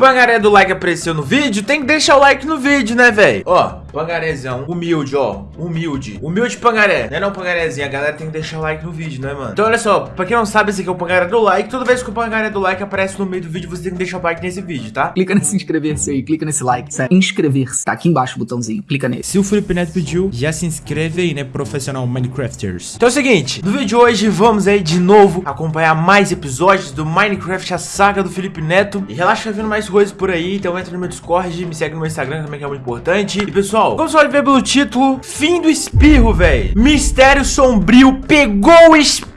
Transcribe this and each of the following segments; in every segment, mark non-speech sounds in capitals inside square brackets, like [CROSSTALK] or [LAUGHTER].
Pangaré do like apareceu no vídeo, tem que deixar o like no vídeo, né, velho? Ó, pangarézão, humilde, ó, humilde. Humilde pangaré, não é não pangarézinho, a galera tem que deixar o like no vídeo, né, mano? Então, olha só, pra quem não sabe, esse aqui é o pangaré do like. Toda vez que o pangaré do like aparece no meio do vídeo, você tem que deixar o like nesse vídeo, tá? Clica nesse inscrever-se aí, clica nesse like, sério. Inscrever-se, tá aqui embaixo o botãozinho, clica nesse. Se o Felipe Neto pediu, já se inscreve aí, né, profissional Minecrafters. Então é o seguinte, no vídeo de hoje vamos aí de novo acompanhar mais episódios do Minecraft, a saga do Felipe Neto. E relaxa, tá vindo mais coisas por aí, então entra no meu Discord, me segue no meu Instagram também que é muito importante. E pessoal, como você pode ver pelo título, fim do espirro, velho. Mistério Sombrio pegou o espirro!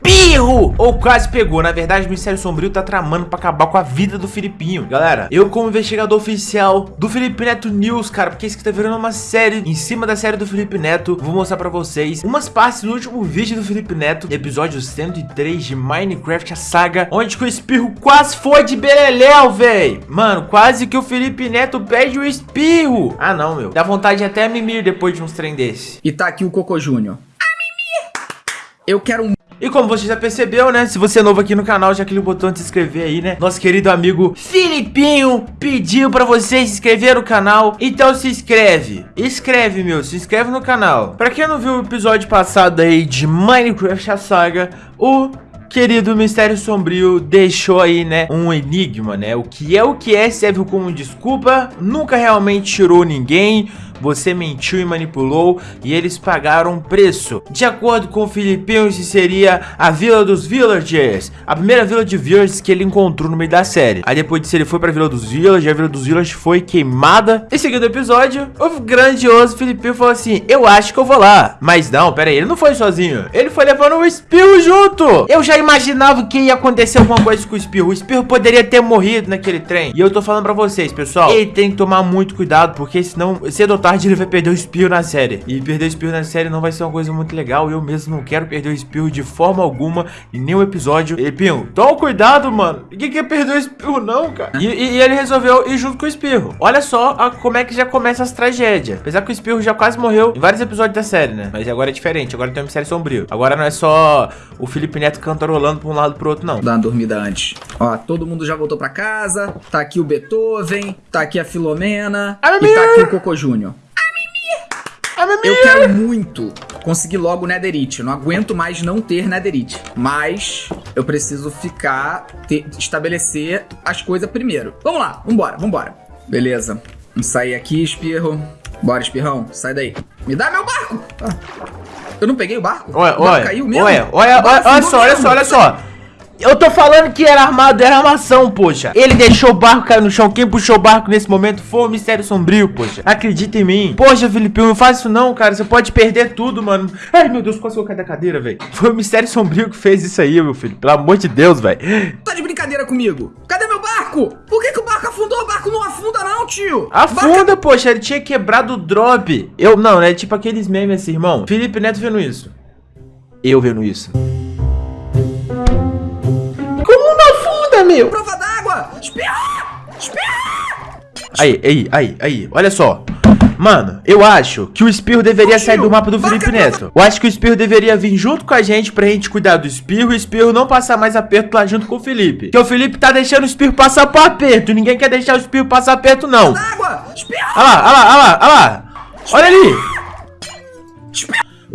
Ou quase pegou, na verdade o Mistério Sombrio tá tramando pra acabar com a vida do Filipinho. Galera, eu como investigador oficial do Felipe Neto News, cara, porque isso aqui tá virando uma série em cima da série do Felipe Neto, vou mostrar pra vocês umas partes no último vídeo do Felipe Neto, episódio 103 de Minecraft, a saga, onde que o espirro quase foi de beleléu, véi. Mano, quase que o Felipe Neto perde o espirro. Ah, não, meu. Dá vontade de até mimir depois de uns trem desse. E tá aqui o Cocô Júnior. Eu quero um E como você já percebeu, né? Se você é novo aqui no canal, já clica no botão de se inscrever aí, né? Nosso querido amigo Filipinho pediu pra você se inscrever no canal. Então se inscreve. Escreve, meu. Se inscreve no canal. Pra quem não viu o episódio passado aí de Minecraft a Saga, o querido Mistério Sombrio deixou aí, né, um enigma, né? O que é o que é serve como desculpa, nunca realmente tirou ninguém, você mentiu e manipulou e eles pagaram um preço. De acordo com isso seria a Vila dos Villagers, a primeira Vila de Villagers que ele encontrou no meio da série. Aí depois disso ele foi pra Vila dos Villagers, a Vila dos Villagers foi queimada. Em seguida do episódio, o grandioso Filipinho falou assim, eu acho que eu vou lá. Mas não, pera aí, ele não foi sozinho, ele foi levando o Espirro junto. Eu já imaginava que ia acontecer alguma coisa com o Espirro, o Espirro poderia ter morrido naquele trem. E eu tô falando pra vocês, pessoal, ele tem que tomar muito cuidado, porque senão, cedo ou tarde ele vai perder o espirro na série. E perder o espirro na série não vai ser uma coisa muito legal. Eu mesmo não quero perder o espirro de forma alguma em nenhum episódio. E, Pinho, toma cuidado, mano. Ninguém quer perder o espirro, não, cara. E, e- e ele resolveu ir junto com o espirro. Olha só a- como é que já começa as tragédias. Apesar que o espirro já quase morreu em vários episódios da série, né? Mas agora é diferente. Agora tem um mistério sombrio. Agora não é só o Felipe Neto cantarolando pra um lado pro outro, não. Dar uma dormida antes. Ó, todo mundo já voltou pra casa. Tá aqui o Beethoven, tá aqui a Filomena Ah, e tá aqui o Cocô Júnior. Eu quero muito conseguir logo o Netherite. Eu não aguento mais não ter Netherite. Mas eu preciso ficar, ter- estabelecer as coisas primeiro. Vamos lá, vambora, vambora. Beleza. Vamos sair aqui, espirro. Bora, espirrão, sai daí. Me dá meu barco! Ah, Eu não peguei o barco? Olha, O barco olha, caiu mesmo? olha, olha, O olha, olha só, olha só, olha só. Eu tô falando que era armado, era armação, poxa. Ele deixou o barco cair no chão. Quem puxou o barco nesse momento foi o Mistério Sombrio, poxa. Acredita em mim. Poxa, Felipe, não faz isso não, cara. Você pode perder tudo, mano. Ai, meu Deus, quase que eu caí da cadeira, velho. Foi o Mistério Sombrio que fez isso aí, meu filho. Pelo amor de Deus, velho. Tá de brincadeira comigo? Cadê meu barco? Por que, que o barco afundou? O barco não afunda não, tio. Afunda, poxa. Ele tinha quebrado o drop. Eu, não, né? Tipo aqueles memes assim, irmão. Felipe Neto vendo isso. Eu vendo isso. Meu? Prova d'água! Espirra! Espirra! Aí, aí, aí, aí, olha só. Mano, eu acho que o espirro deveria sair do mapa do Felipe Neto. Eu acho que o espirro deveria vir junto com a gente pra gente cuidar do espirro e o espirro não passar mais aperto lá junto com o Felipe. Porque o Felipe tá deixando o espirro passar por aperto. Ninguém quer deixar o espirro passar aperto, não. Olha lá, olha lá, olha lá, olha lá. Olha ali.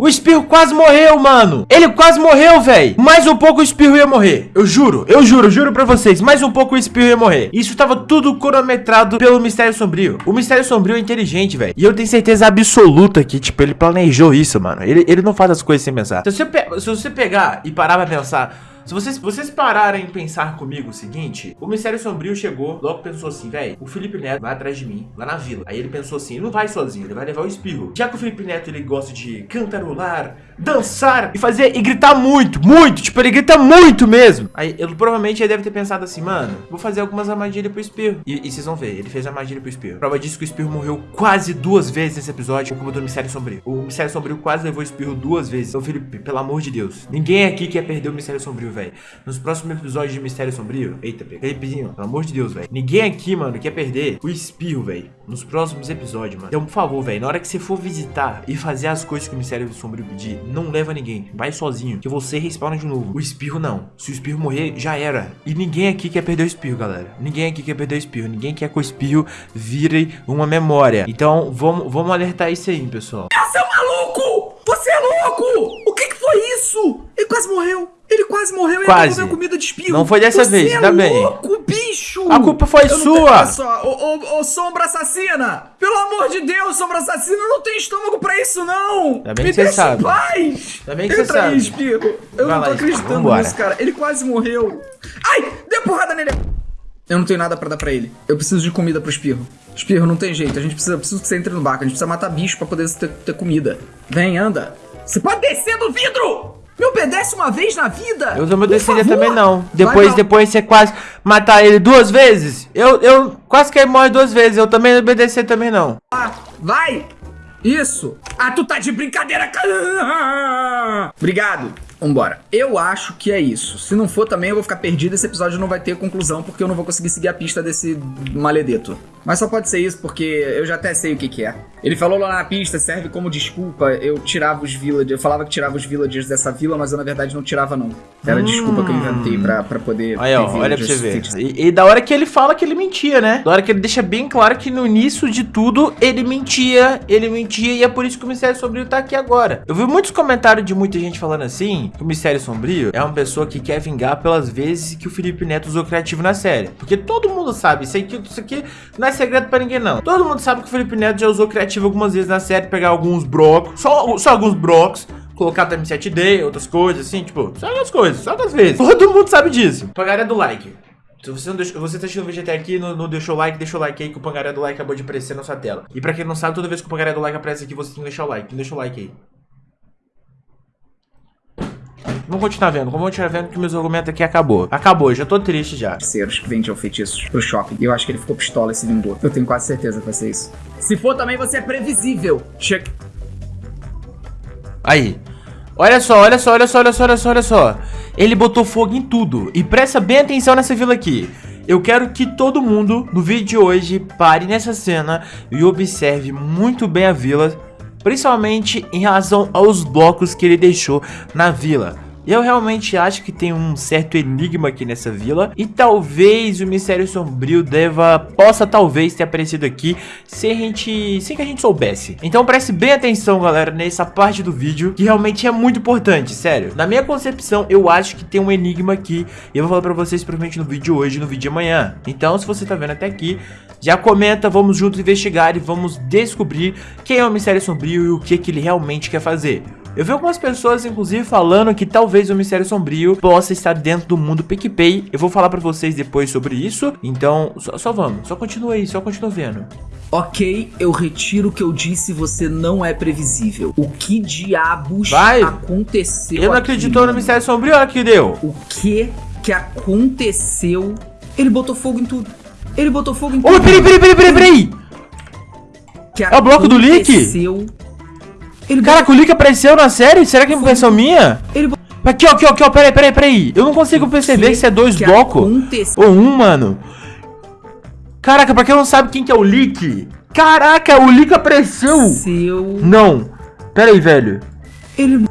O espirro quase morreu, mano. Ele quase morreu, velho. Mais um pouco o espirro ia morrer. Eu juro, eu juro, juro pra vocês. Mais um pouco o espirro ia morrer. Isso tava tudo cronometrado pelo Mistério Sombrio. O Mistério Sombrio é inteligente, velho. E eu tenho certeza absoluta que, tipo, ele planejou isso, mano. Ele, ele não faz as coisas sem pensar. Se você, se você pegar e parar pra pensar... Se vocês, vocês pararem em pensar comigo o seguinte, o Mistério Sombrio chegou, logo pensou assim, velho, o Felipe Neto vai atrás de mim, lá na vila. Aí ele pensou assim, ele não vai sozinho, ele vai levar o espirro. Já que o Felipe Neto, ele gosta de cantarolar, dançar e fazer, e gritar muito, muito, tipo, ele grita muito mesmo. Aí, ele provavelmente ele deve ter pensado assim, mano, vou fazer algumas armadilhas pro espirro. E, e vocês vão ver, ele fez armadilha pro espirro. Prova disso que o espirro morreu quase duas vezes nesse episódio culpa do Mistério Sombrio. O Mistério Sombrio quase levou o espirro duas vezes. Então, Felipe, pelo amor de Deus, ninguém aqui quer perder o Mistério Sombrio, velho. Velho. Nos próximos episódios de Mistério Sombrio. Eita, pega. Pelo amor de Deus, velho. Ninguém aqui, mano, quer perder o espirro, velho. Nos próximos episódios, mano. Então, por favor, velho, na hora que você for visitar e fazer as coisas que o Mistério Sombrio pedir, não leva ninguém. Vai sozinho, que você respawna de novo. O espirro não. Se o espirro morrer, já era. E ninguém aqui quer perder o espirro, galera. Ninguém aqui quer perder o espirro. Ninguém quer que o espirro vire uma memória. Então, vamos, vamos alertar isso aí, pessoal. Você é maluco! Você é louco! O que, que foi isso? Ele quase morreu. Quase morreu e Quase. comeu comida de espirro. Não foi dessa Você vez, é ainda bem. louco, bicho! A culpa foi Eu sua. Olha só, ô, ô, ô, sombra assassina! Pelo amor de Deus, sombra assassina, eu não tenho estômago pra isso, não! Ainda bem Me que deixa sabe. em paz! Ainda bem que você Entra aí, sabe. espirro. Eu Vai não tô lá, acreditando vambora. nisso, cara. Ele quase morreu. Ai, dê porrada nele! Eu não tenho nada pra dar pra ele. Eu preciso de comida pro espirro. Espirro, não tem jeito. A gente precisa, preciso que você entre no barco. A gente precisa matar bicho pra poder ter, ter comida. Vem, anda. Você pode descer do vidro! Me obedece uma vez na vida! Eu não obedeceria também não. Vai Depois, depois você quase matar ele duas vezes. Eu, eu quase que ele morre duas vezes. Eu também não obedecer também não. Ah, vai! Isso! Ah, tu tá de brincadeira! [LAUGHS] Obrigado. Vambora. Eu acho que é isso. Se não for também, eu vou ficar perdido. Esse episódio não vai ter conclusão, porque eu não vou conseguir seguir a pista desse maledeto. Mas só pode ser isso, porque eu já até sei o que, que é. Ele falou lá na pista, serve como desculpa. Eu tirava os villagers. Eu falava que tirava os villagers dessa vila, mas eu na verdade não tirava, não. Era a desculpa que eu inventei pra, pra poder. Aí, ó, olha pra você ver. E, e da hora que ele fala que ele mentia, né? Da hora que ele deixa bem claro que no início de tudo ele mentia, ele mentia e é por isso que o Mistério Sombrio tá aqui agora. Eu vi muitos comentários de muita gente falando assim, o Mistério Sombrio é uma pessoa que quer vingar pelas vezes que o Felipe Neto usou criativo na série. Porque todo mundo sabe, isso aqui, isso aqui não é segredo pra ninguém não. Todo mundo sabe que o Felipe Neto já usou criativo algumas vezes na série, pegar alguns brocos, só, só alguns brocos, colocar também 7D, outras coisas, assim, tipo, só algumas coisas, só algumas vezes. Todo mundo sabe disso. Pangaré do like. Se você, não deixou, você tá assistindo o vídeo até aqui não, não deixou o like, deixa o like aí que o pangaré do like acabou de aparecer na sua tela. E pra quem não sabe, toda vez que o pangaré do like aparece aqui, você tem que deixar o like. Deixa o like aí. Vamos continuar vendo, vamos continuar vendo que meus argumentos aqui acabou. Acabou, já tô triste já. feiticeiros que vendiam feitiços pro shopping. E eu acho que ele ficou pistola e se vingou. Eu tenho quase certeza que vai ser isso. Se for também, você é previsível. Chega. Aí. Olha só, olha só, olha só, olha só, olha só, olha só. Ele botou fogo em tudo. E presta bem atenção nessa vila aqui. Eu quero que todo mundo, no vídeo de hoje, pare nessa cena e observe muito bem a vila. Principalmente em relação aos blocos que ele deixou na vila. Eu realmente acho que tem um certo enigma aqui nessa vila e talvez o Mistério Sombrio deva possa talvez ter aparecido aqui sem a gente, sem que a gente soubesse. Então preste bem atenção, galera, nessa parte do vídeo que realmente é muito importante, sério. Na minha concepção, eu acho que tem um enigma aqui e eu vou falar pra vocês provavelmente no vídeo hoje no vídeo de amanhã. Então, se você tá vendo até aqui, já comenta, vamos juntos investigar e vamos descobrir quem é o Mistério Sombrio e o que que ele realmente quer fazer. Eu vi algumas pessoas, inclusive, falando que talvez o Mistério Sombrio possa estar dentro do mundo PicPay. Eu vou falar pra vocês depois sobre isso. Então, só, só vamos. Só continua aí, só continua vendo. Ok, eu retiro o que eu disse, você não é previsível. O que diabos Vai. aconteceu Ele não aqui, acreditou no? Mistério Sombrio, olha que deu. O que que aconteceu? Ele botou fogo em tudo. Ele botou fogo em tudo. Ô, peraí, peraí, peraí, peraí, peraí. Que É o bloco do leak? aconteceu? Ele Caraca, o Lick apareceu na série? Será que é impressão minha? Ele Aqui, ó, aqui, ó, aqui, ó, peraí, peraí, peraí. Eu não consigo perceber que se é dois blocos ou um, mano. Caraca, pra quem não sabe quem que é o Lick. Caraca, o Lick apareceu. Seu... Não. Pera aí, velho. Ele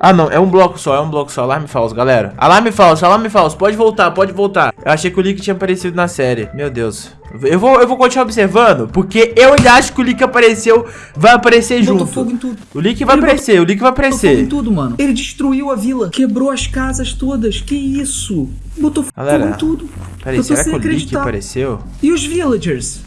Ah, não. É um bloco só, é um bloco só. Alarme falso, galera. Alarme falso, alarme falso. Pode voltar, pode voltar. Eu achei que o Lick tinha aparecido na série. Meu Deus. Eu vou, eu vou continuar observando, porque eu ainda acho que o Lick apareceu, vai aparecer botou junto. fogo em tudo. O Lick vai Ele aparecer, o Lick vai Botou fogo em aparecer. tudo, mano. Ele destruiu a vila. Quebrou as casas todas. Que isso? Botou Galera, fogo em tudo. Peraí, Eu tô será sem que o Lick acreditar. apareceu? E os villagers?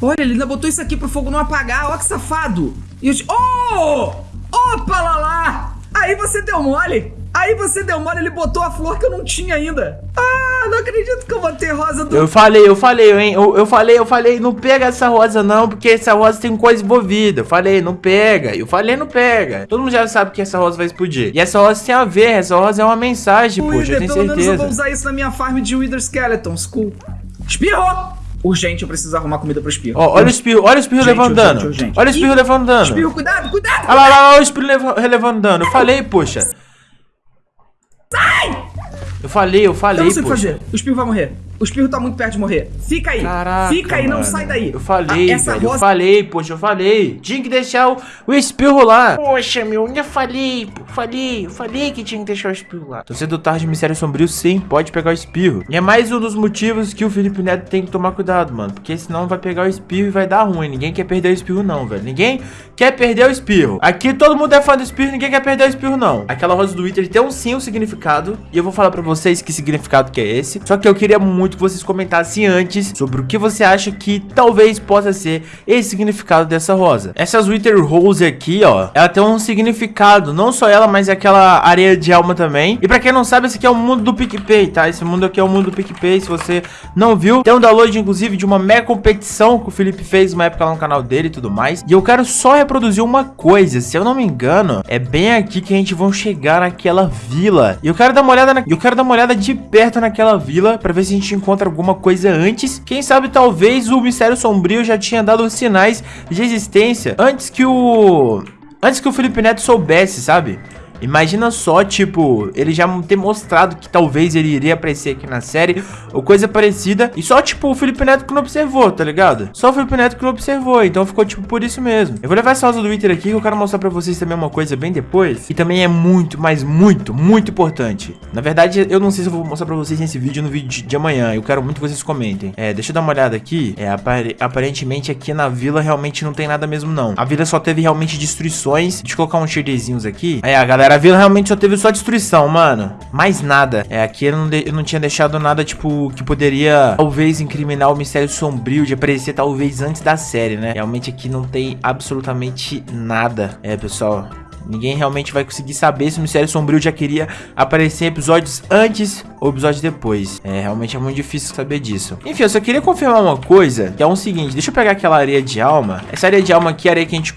Olha, ele ainda botou isso aqui pro fogo não apagar. Ó que safado. E os... Oh! Opa, lá lá! Aí você deu mole. Aí você deu mole, ele botou a flor que eu não tinha ainda. Ah, não acredito que eu botei rosa do... Eu falei, eu falei, hein? Eu, eu falei, eu falei, não pega essa rosa não, porque essa rosa tem coisa envolvida. Eu falei, não pega. Eu falei, não pega. Todo mundo já sabe que essa rosa vai explodir. E essa rosa tem a ver, essa rosa é uma mensagem, poxa, eu tenho pelo menos eu vou certeza. usar isso na minha farm de Wither Skeletons. Cool. Espirro! Urgente, eu preciso arrumar comida pro espirro. Ó, olha o espirro, olha o espirro Urgente, levando urgente, dano. urgente. Olha o espirro Ih, levando dano. Espirro, cuidado, cuidado! Olha lá, lá, lá, o espirro leva- levando dano. Eu falei, poxa. Eu falei, eu falei, Eu não sei o que poxa. fazer. O espirro vai morrer. O espirro tá muito perto de morrer. Fica aí. Caraca, Fica aí, não mano. sai daí. Eu falei, Ah, essa velho. Eu rosa- falei, poxa, eu falei. Tinha que deixar o, o espirro lá. Poxa, meu, ainda falei, pô. Falei, eu falei que tinha que deixar o espirro lá. Torcedor tarde, Mistério Sombrio, sim, pode pegar o espirro. E é mais um dos motivos que o Felipe Neto tem que tomar cuidado, mano. Porque senão vai pegar o espirro e vai dar ruim. Ninguém quer perder o espirro, não, velho. Ninguém quer perder o espirro. Aqui todo mundo é fã do espirro, ninguém quer perder o espirro, não. Aquela rosa do Twitter tem um sim um significado. E eu vou falar pra vocês que significado que é esse. Só que eu queria muito que vocês comentassem antes sobre o que você acha que talvez possa ser esse significado dessa rosa. Essas Wither Rose aqui, ó, ela tem um significado. Não só ela, mas aquela areia de alma também. E pra quem não sabe, esse aqui é o mundo do PicPay, tá? Esse mundo aqui é o mundo do PicPay. Se você não viu, tem um download, inclusive, de uma mega competição que o Felipe fez uma época lá no canal dele e tudo mais. E eu quero só reproduzir uma coisa. Se eu não me engano, é bem aqui que a gente vai chegar naquela vila. E eu quero dar uma olhada na... Eu quero dar uma olhada de perto naquela vila pra ver se a gente encontra alguma coisa antes. Quem sabe talvez o Mistério Sombrio já tinha dado sinais de existência antes que o... Antes que o Felipe Neto soubesse, sabe? Imagina só, tipo, ele já ter mostrado que talvez ele iria aparecer aqui na série ou coisa parecida. E só, tipo, o Felipe Neto que não observou, tá ligado? Só o Felipe Neto que não observou. Então ficou, tipo, por isso mesmo. Eu vou levar essa rosa do Twitter aqui que eu quero mostrar pra vocês também uma coisa bem depois. E também é muito, mas muito, muito importante. Na verdade, eu não sei se eu vou mostrar pra vocês nesse vídeo no vídeo de- amanhã. Eu quero muito que vocês comentem. É, deixa eu dar uma olhada aqui. É, apare- aparentemente aqui na vila realmente não tem nada mesmo, não. A vila só teve realmente destruições. Deixa eu colocar uns shaderzinhos aqui. É, a galera, a vila realmente só teve só destruição, mano. Mais nada. É, aqui eu não, eu não tinha deixado nada, tipo, que poderia talvez incriminar o mistério sombrio de aparecer talvez antes da série, né? Realmente aqui não tem absolutamente nada. É, pessoal. Ninguém realmente vai conseguir saber se o Mistério Sombrio já queria aparecer em episódios antes ou episódios depois. É, realmente é muito difícil saber disso. Enfim, eu só queria confirmar uma coisa, que é o seguinte, deixa eu pegar aquela areia de alma. Essa areia de alma aqui é a areia que a gente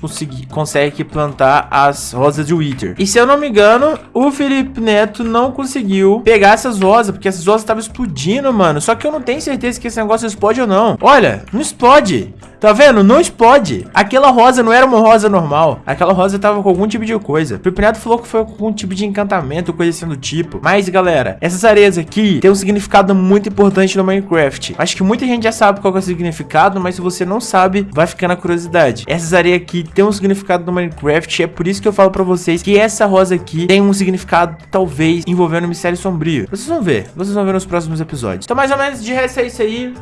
consegue plantar as rosas de Wither. E se eu não me engano, o Felipe Neto não conseguiu pegar essas rosas, porque essas rosas estavam explodindo, mano. Só que eu não tenho certeza que esse negócio explode ou não. Olha, não explode. Tá vendo? Não explode. Aquela rosa não era uma rosa normal. Aquela rosa tava com algum tipo de coisa. O Neto falou que foi com algum tipo de encantamento, coisa assim do tipo. Mas, galera, essas areias aqui tem um significado muito importante no Minecraft. Acho que muita gente já sabe qual é o significado, mas se você não sabe, vai ficar na curiosidade. Essas areias aqui tem um significado no Minecraft. É por isso que eu falo pra vocês que essa rosa aqui tem um significado, talvez, envolvendo o mistério sombrio. Vocês vão ver. Vocês vão ver nos próximos episódios. Então, mais ou menos, de resto é isso aí.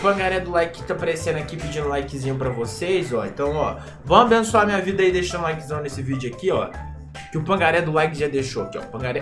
Pangaré do like que tá aparecendo aqui pedindo likezinho pra vocês, ó. Então, ó, vão abençoar minha vida aí deixando likezão nesse vídeo aqui, ó. Que o Pangaré do like já deixou aqui, ó. Pangaré,